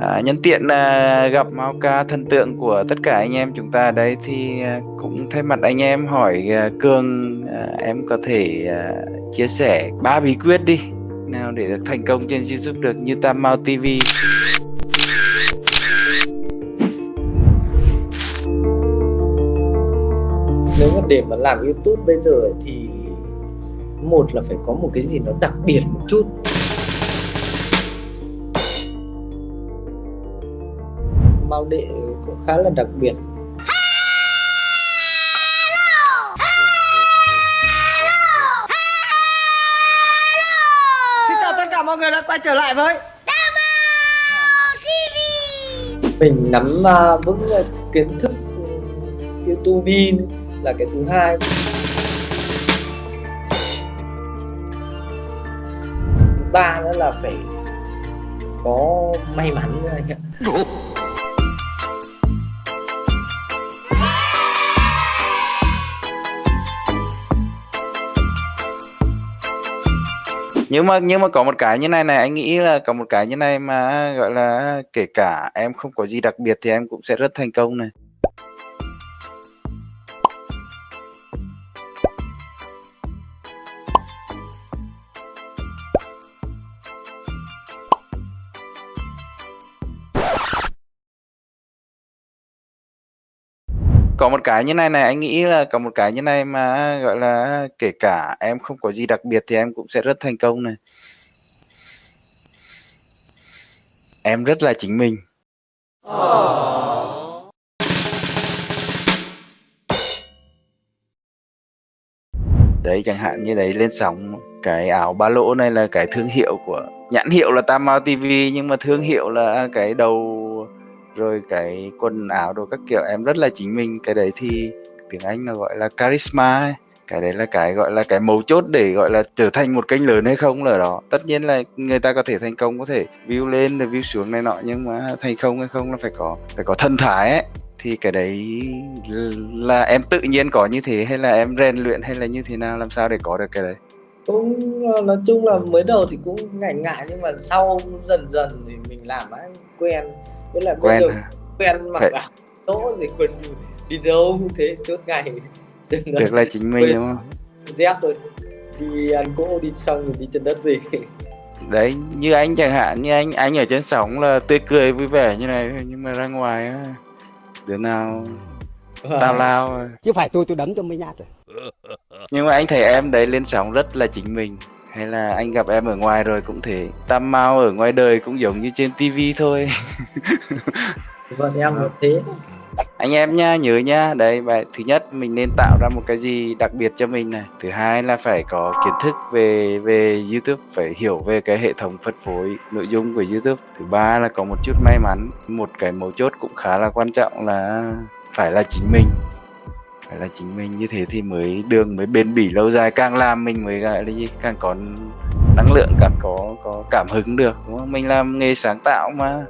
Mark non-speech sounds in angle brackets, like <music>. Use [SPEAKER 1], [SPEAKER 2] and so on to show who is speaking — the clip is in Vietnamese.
[SPEAKER 1] À, nhân tiện à, gặp Mao ca thần tượng của tất cả anh em chúng ta đấy thì à, cũng thay mặt anh em hỏi à, Cường à, em có thể à, chia sẻ ba bí quyết đi nào để được thành công trên YouTube được như Tam Mao TV.
[SPEAKER 2] nếu mà để mà làm YouTube bây giờ thì một là phải có một cái gì nó đặc biệt một chút Mao Đệ cũng khá là đặc biệt.
[SPEAKER 3] Xin chào tất cả mọi người đã quay trở lại với
[SPEAKER 2] mình nắm uh, vững uh, kiến thức YouTube là cái thứ hai. Thứ ba nữa là phải có may mắn nữa anh ạ
[SPEAKER 1] nhưng mà nhưng mà có một cái như này này, anh nghĩ là có một cái như này mà, gọi là, kể cả em không có gì đặc biệt thì em cũng sẽ rất thành công này. Có một cái như này này, anh nghĩ là có một cái như này mà, gọi là, kể cả em không có gì đặc biệt thì em cũng sẽ rất thành công này. Em rất là chính mình. Đấy, chẳng hạn như đấy, lên sóng cái áo ba lỗ này là cái thương hiệu của, nhãn hiệu là Tam Mao TV nhưng mà thương hiệu là cái đầu rồi cái quần áo đồ các kiểu, em rất là chính mình. Cái đấy thì tiếng Anh là gọi là charisma ấy. cái đấy là cái gọi là cái mấu chốt để gọi là trở thành một kênh lớn hay không là đó. Tất nhiên là người ta có thể thành công, có thể view lên rồi view xuống này nọ, nhưng mà thành công hay không là phải có phải có thân thái ấy. Thì cái đấy là em tự nhiên có như thế hay là em rèn luyện hay là như thế nào? Làm sao để có được cái đấy?
[SPEAKER 2] Cũng ờ, nói chung là mới đầu thì cũng ngại ngại, nhưng mà sau dần dần thì mình làm ấy quen với lại bây
[SPEAKER 1] quen
[SPEAKER 2] giờ
[SPEAKER 1] hả?
[SPEAKER 2] quen mặc áo tỗ thì quần đi đâu cũng thế suốt ngày. <laughs>
[SPEAKER 1] Được là chính mình đúng không?
[SPEAKER 2] Dép rồi. Đi ăn cỗ đi xong rồi đi chân đất về. <laughs>
[SPEAKER 1] Đấy như anh chẳng hạn như anh anh ở trên sóng là tươi cười vui vẻ như này thôi nhưng mà ra ngoài á đứa nào tao lao
[SPEAKER 4] chứ phải tôi tôi đấm cho mấy nhát rồi.
[SPEAKER 1] Nhưng mà anh thấy em đấy lên sóng rất là chính mình hay là anh gặp em ở ngoài rồi cũng thế tam mau ở ngoài đời cũng giống như trên tivi thôi. <laughs>
[SPEAKER 2] Vâng em cũng thế.
[SPEAKER 1] Anh em nha nhớ nha. Đấy vậy thứ nhất mình nên tạo ra một cái gì đặc biệt cho mình này. Thứ hai là phải có kiến thức về về youtube phải hiểu về cái hệ thống phân phối nội dung của youtube. Thứ ba là có một chút may mắn. Một cái mấu chốt cũng khá là quan trọng là phải là chính mình phải là chính mình. Như thế thì mới đường mới bền bỉ lâu dài, càng làm mình mới gọi là gì, càng có năng lượng, càng có có cảm hứng được, đúng không? Mình làm nghề sáng tạo mà.